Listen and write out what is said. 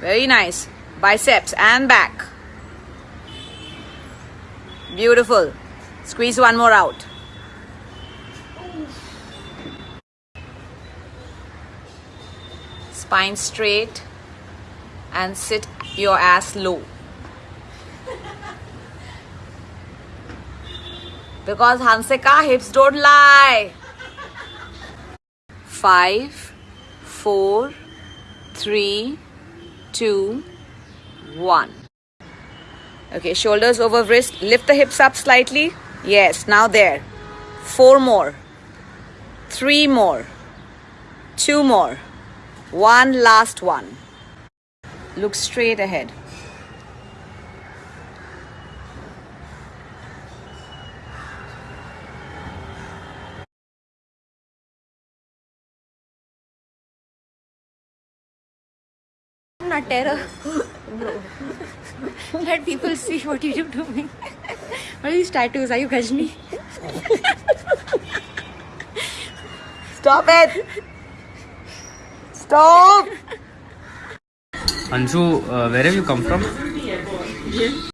Very nice. Biceps and back. Beautiful. Squeeze one more out. Spine straight and sit your ass low. Because Hansika hips don't lie. Five, four, three, two, one. Okay, shoulders over wrist. Lift the hips up slightly. Yes, now there. Four more. Three more. Two more. One last one. Look straight ahead. Not terror. Let people see what you do to me. What are these tattoos? Are you Ghajini? Stop it! Stop! Anshu, uh, where have you come from?